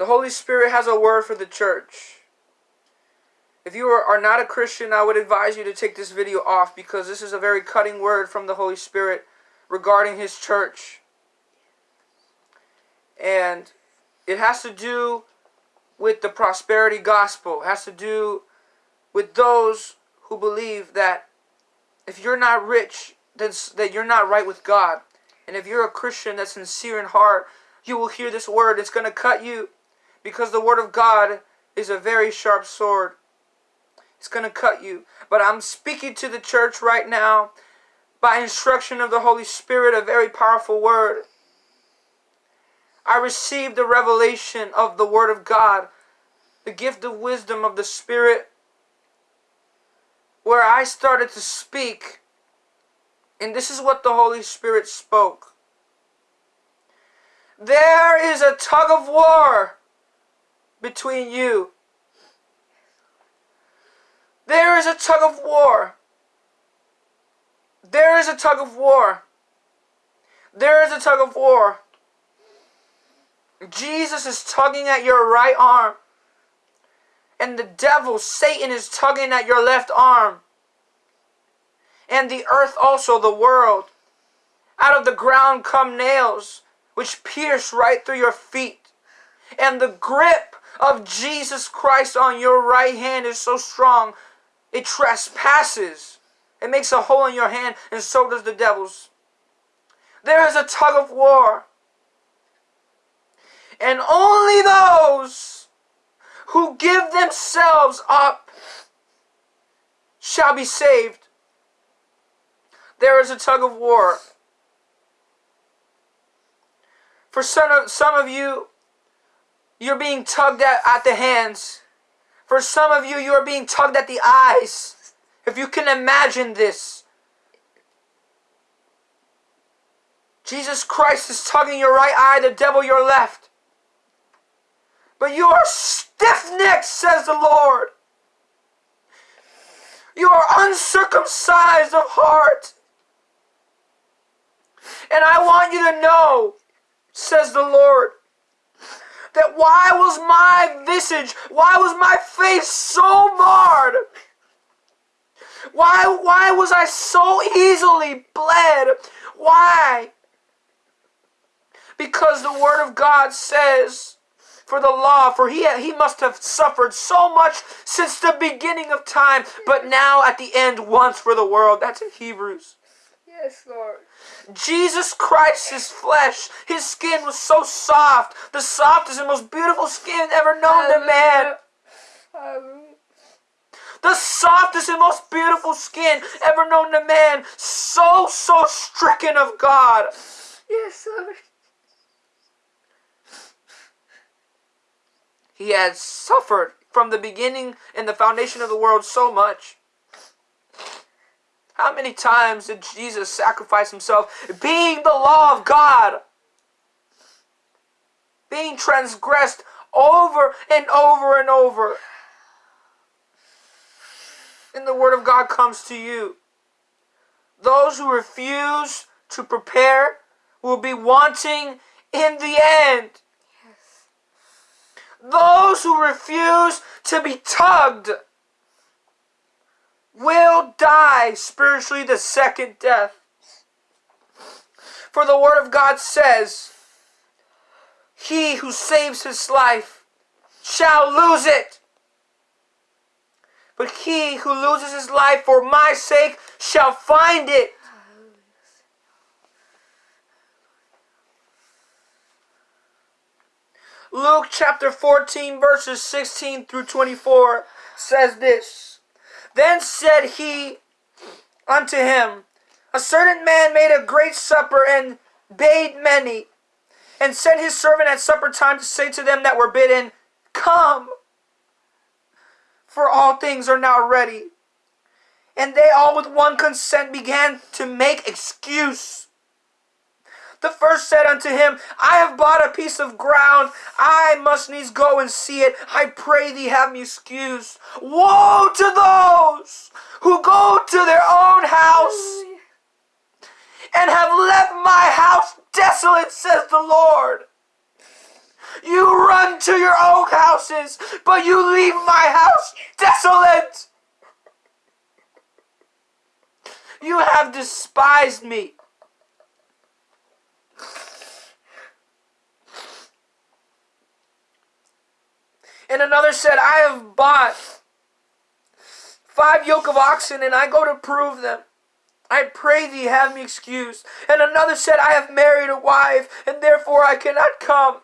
The Holy Spirit has a word for the church. If you are, not a Christian, I would advise you to take this video off because this is a very cutting word from the Holy Spirit regarding His church. And it has to do with the prosperity gospel. It has to do with those who believe that if you're not rich, then that you're not right with God. And if you're a Christian that's sincere in heart, you will hear this word. It's going to cut you because the word of God is a very sharp sword. It's going to cut you. But I'm speaking to the church right now by instruction of the Holy Spirit, a very powerful word. I received the revelation of the Word of God, the gift of wisdom of the Spirit, where I started to speak. And this is what the Holy Spirit spoke. There is a tug of war between you. There is a tug of war. There is a tug of war. There is a tug of war. Jesus is tugging at your right arm. And the devil, Satan, is tugging at your left arm. And the earth also, the world. Out of the ground come nails, which pierce right through your feet. And the grip of Jesus Christ on your right hand is so strong, it trespasses. It makes a hole in your hand, and so does the devil's. There is a tug of war. And only those who give themselves up shall be saved. There is a tug of war. For some of, some of you, you're being tugged at, at the hands. For some of you, you are being tugged at the eyes. If you can imagine this. Jesus Christ is tugging your right eye, the devil your left. But you are stiff-necked, says the Lord. You are uncircumcised of heart. And I want you to know, says the Lord, that why was my visage, why was my face so marred? Why, why was I so easily bled? Why? Because the Word of God says for the law, for he, he must have suffered so much since the beginning of time, but now at the end once for the world. That's in Hebrews. Yes, Lord. Jesus Christ, his flesh, his skin was so soft, the softest and most beautiful skin ever known to man. Hallelujah. The softest and most beautiful skin ever known to man, so, so stricken of God. Yes, Lord. He had suffered from the beginning and the foundation of the world so much. How many times did Jesus sacrifice himself being the law of God? Being transgressed over and over and over. And the word of God comes to you. Those who refuse to prepare will be wanting in the end. Those who refuse to be tugged will die spiritually the second death. For the Word of God says, He who saves his life shall lose it. But he who loses his life for my sake shall find it. Luke chapter 14, verses 16 through 24 says this Then said he unto him, A certain man made a great supper and bade many, and sent his servant at supper time to say to them that were bidden, Come, for all things are now ready. And they all with one consent began to make excuse. The first said unto him, I have bought a piece of ground. I must needs go and see it. I pray thee have me excused. Woe to those who go to their own house and have left my house desolate, says the Lord. You unto your own houses, but you leave my house desolate. You have despised me. And another said, I have bought five yoke of oxen, and I go to prove them. I pray thee, have me excused. And another said, I have married a wife, and therefore I cannot come.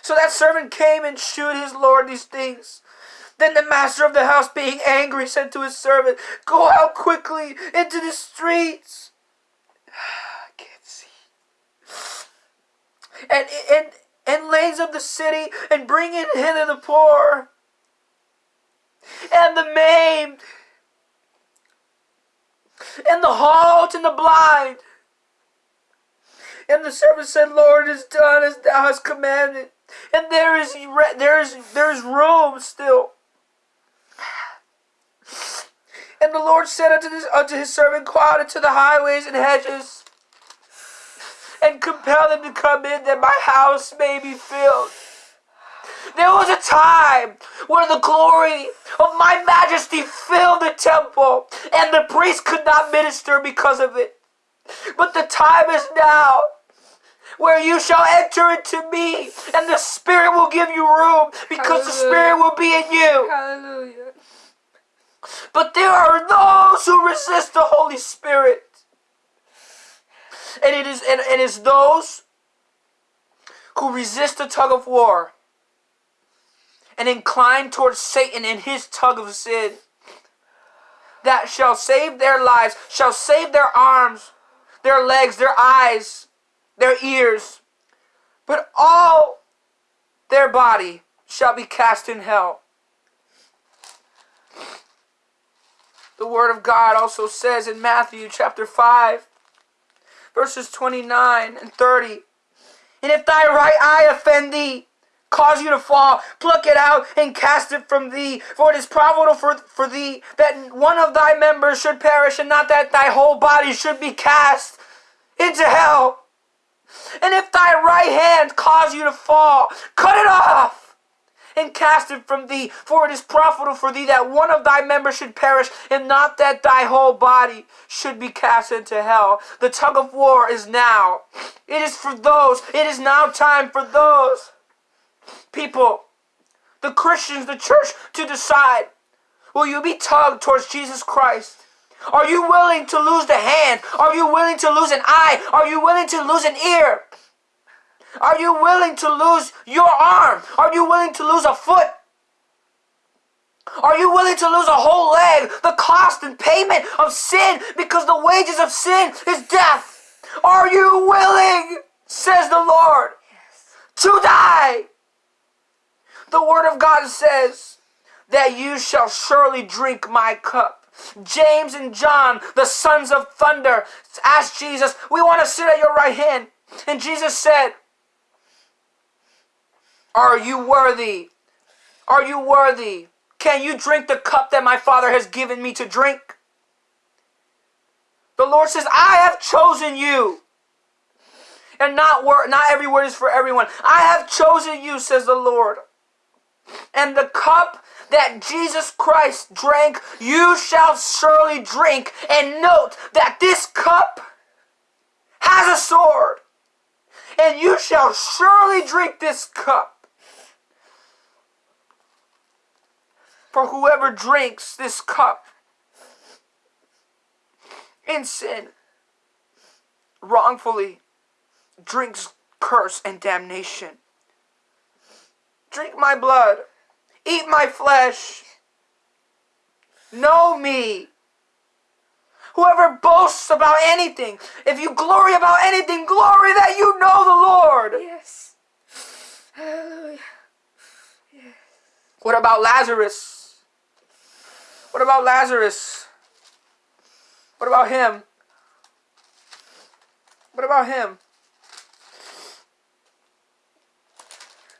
So that servant came and shewed his lord these things. Then the master of the house, being angry, said to his servant, Go out quickly into the streets. I can't see. And, and, and lanes of the city, and bring in hither the poor, and the maimed, and the halt, and the blind. And the servant said, Lord, it is done as thou hast commanded. And there is there is there is room still. And the Lord said unto, this, unto his servant, Go out the highways and hedges, and compel them to come in, that my house may be filled. There was a time where the glory of my majesty filled the temple, and the priest could not minister because of it. But the time is now where you shall enter into me, and the Spirit will give you room because the Spirit will be in you. Hallelujah. But there are those who resist the Holy Spirit. And it is and it is those who resist the tug of war and incline towards Satan in his tug of sin that shall save their lives, shall save their arms, their legs, their eyes, their ears, but all their body shall be cast in hell. The Word of God also says in Matthew chapter 5, verses 29 and 30 And if thy right eye offend thee, cause you to fall, pluck it out and cast it from thee. For it is profitable for, for thee that one of thy members should perish, and not that thy whole body should be cast into hell. And if thy right hand cause you to fall, cut it off and cast it from thee. For it is profitable for thee that one of thy members should perish, and not that thy whole body should be cast into hell. The tug of war is now. It is for those. It is now time for those people, the Christians, the church, to decide will you be tugged towards Jesus Christ? Are you willing to lose the hand? Are you willing to lose an eye? Are you willing to lose an ear? Are you willing to lose your arm? Are you willing to lose a foot? Are you willing to lose a whole leg? The cost and payment of sin because the wages of sin is death. Are you willing, says the Lord, to die? The Word of God says that you shall surely drink my cup. James and John, the sons of thunder, asked Jesus, We want to sit at your right hand. And Jesus said, Are you worthy? Are you worthy? Can you drink the cup that my Father has given me to drink? The Lord says, I have chosen you. And not not every word is for everyone. I have chosen you, says the Lord. And the cup that Jesus Christ drank, you shall surely drink. And note that this cup has a sword. And you shall surely drink this cup. For whoever drinks this cup in sin, wrongfully, drinks curse and damnation. Drink my blood, eat my flesh, know me. Whoever boasts about anything, if you glory about anything, glory that you know the Lord. Yes. Hallelujah. What about Lazarus? What about Lazarus? What about him? What about him?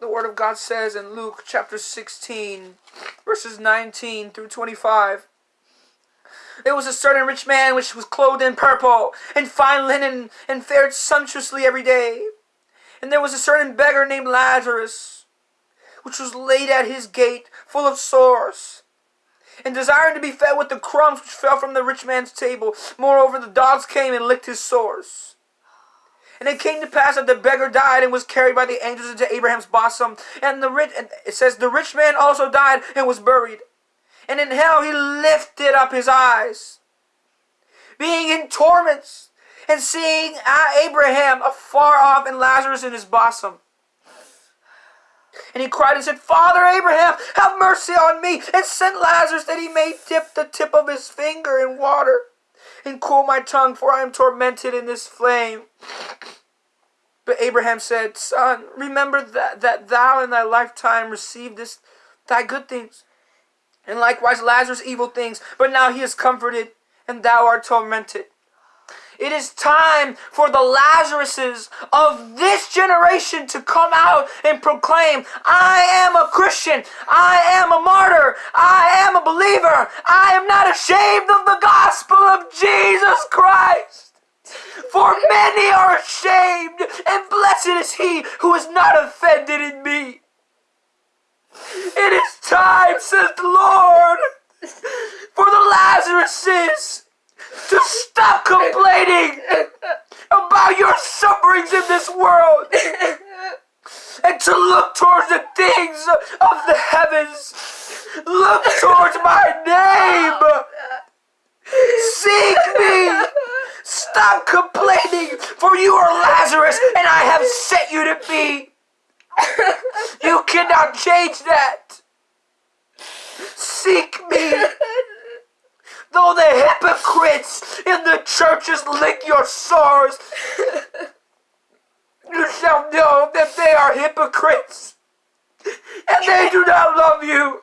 The Word of God says in Luke chapter 16, verses 19 through 25. There was a certain rich man which was clothed in purple and fine linen and fared sumptuously every day. And there was a certain beggar named Lazarus, which was laid at his gate, full of sores, and desiring to be fed with the crumbs which fell from the rich man's table. Moreover, the dogs came and licked his sores. And it came to pass that the beggar died and was carried by the angels into Abraham's bosom. And the rich, and it says, the rich man also died and was buried. And in hell he lifted up his eyes, being in torments, and seeing uh, Abraham afar off and Lazarus in his bosom. And he cried and said, Father Abraham, have mercy on me, and send Lazarus that he may dip the tip of his finger in water and cool my tongue, for I am tormented in this flame. But Abraham said, Son, remember that, that thou in thy lifetime received this, thy good things, and likewise Lazarus evil things, but now he is comforted, and thou art tormented. It is time for the Lazaruses of this generation to come out and proclaim, I am a Christian. I am a martyr. I am a believer. I am not ashamed of the gospel of Jesus Christ. For many are ashamed, and blessed is he who is not offended in me. It is time, says the Lord, for the Lazaruses to stop complaining about your sufferings in this world and to look towards the things of the heavens. Look towards my name. Seek me. Stop complaining, for you are Lazarus, and I have set you to be. You cannot change that. Seek me. Though the hypocrites in the churches lick your sores, you shall know that they are hypocrites, and they do not love you.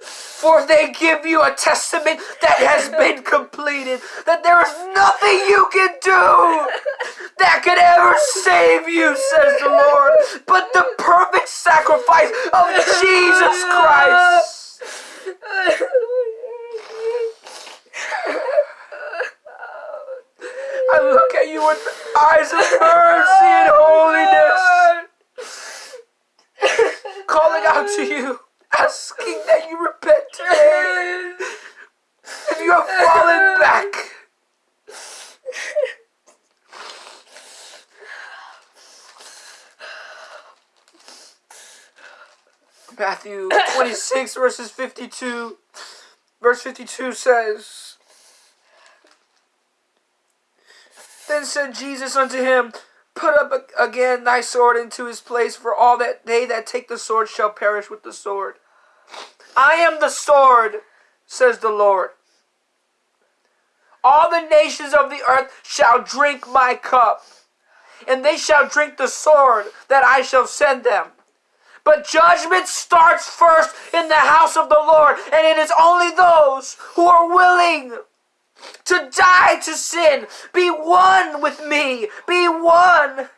For they give you a testament that has been completed, that there is nothing you can do that could ever save you, says the Lord, but the perfect sacrifice of Jesus Christ. I look at you with eyes of mercy and holiness, calling out to you, asking that you repent today. If you have fallen back, Matthew 26, verses 52. Verse 52 says, Then said Jesus unto him, Put up again thy sword into his place, for all that they that take the sword shall perish with the sword. I am the sword, says the Lord. All the nations of the earth shall drink my cup, and they shall drink the sword that I shall send them. But judgment starts first in the house of the Lord, and it is only those who are willing to die to sin, be one with me, be one.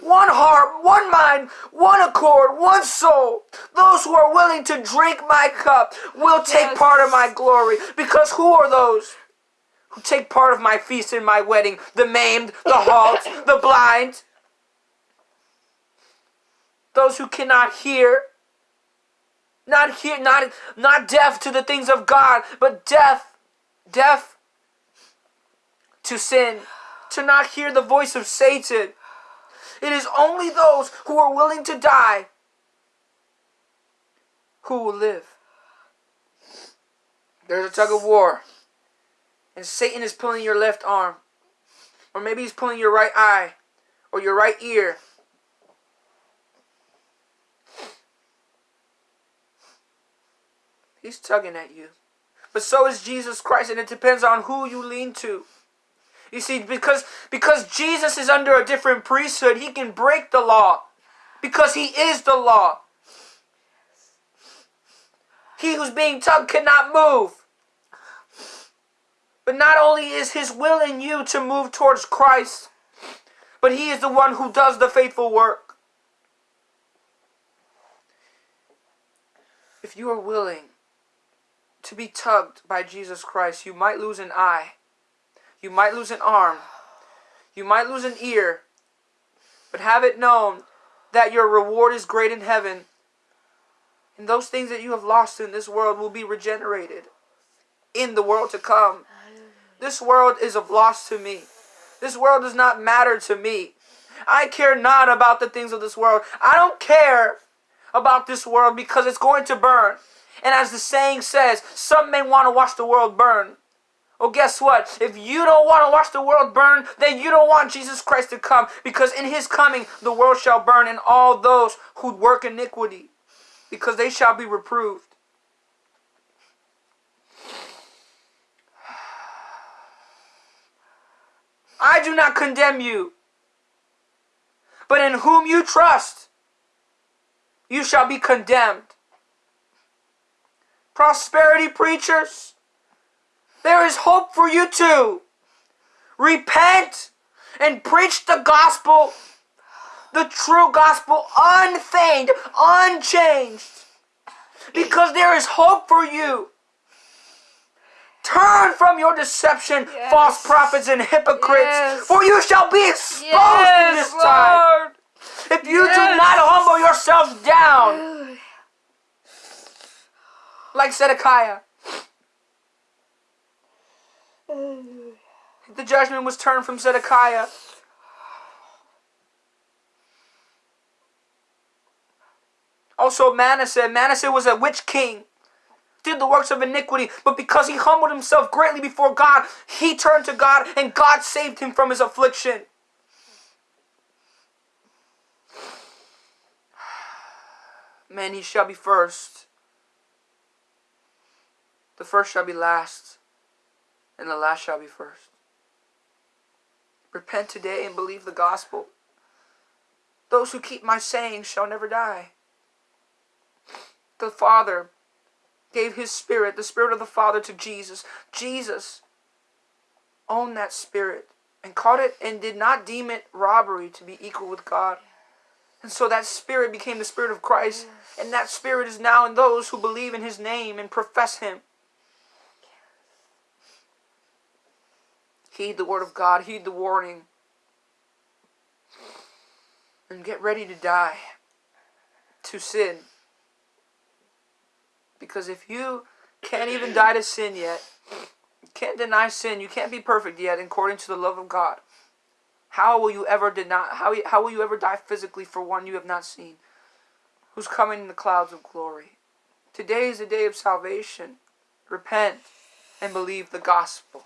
One heart, one mind, one accord, one soul. Those who are willing to drink my cup will take part of my glory. Because who are those who take part of my feast and my wedding? The maimed, the halt, the blind, those who cannot hear not hear not not deaf to the things of God but deaf deaf to sin to not hear the voice of Satan. It is only those who are willing to die who will live. There's a tug of war and Satan is pulling your left arm or maybe he's pulling your right eye or your right ear He's tugging at you. But so is Jesus Christ, and it depends on who you lean to. You see, because, because Jesus is under a different priesthood, he can break the law. Because he is the law. He who's being tugged cannot move. But not only is his will in you to move towards Christ, but he is the one who does the faithful work. If you are willing to be tugged by Jesus Christ, you might lose an eye. You might lose an arm. You might lose an ear. But have it known that your reward is great in heaven. And those things that you have lost in this world will be regenerated in the world to come. This world is of loss to me. This world does not matter to me. I care not about the things of this world. I don't care about this world because it's going to burn. And as the saying says, some men want to watch the world burn. Well, guess what? If you don't want to watch the world burn, then you don't want Jesus Christ to come because in his coming the world shall burn and all those who work iniquity because they shall be reproved. I do not condemn you, but in whom you trust, you shall be condemned. Prosperity preachers, there is hope for you too. Repent and preach the gospel, the true gospel, unfeigned, unchanged, because there is hope for you. Turn from your deception, Yes. false prophets and hypocrites, Yes. for you shall be exposed in this time. If you do not humble yourselves down. Like Zedekiah, the judgment was turned from Zedekiah. Also, Manasseh. Manasseh was a witch king, did the works of iniquity, but because he humbled himself greatly before God, he turned to God and God saved him from his affliction. Many shall be first, the first shall be last, and the last shall be first. Repent today and believe the gospel. Those who keep my sayings shall never die. The Father gave his spirit, the spirit of the Father, to Jesus. Jesus owned that spirit and caught it and did not deem it robbery to be equal with God. And so that spirit became the spirit of Christ, and that spirit is now in those who believe in his name and profess him. Heed the word of God, heed the warning, and get ready to die to sin. Because if you can't even die to sin yet, can't deny sin, you can't be perfect yet according to the love of God. How will you ever deny how, how will you ever die physically for one you have not seen? Who's coming in the clouds of glory? Today is the day of salvation. Repent and believe the gospel.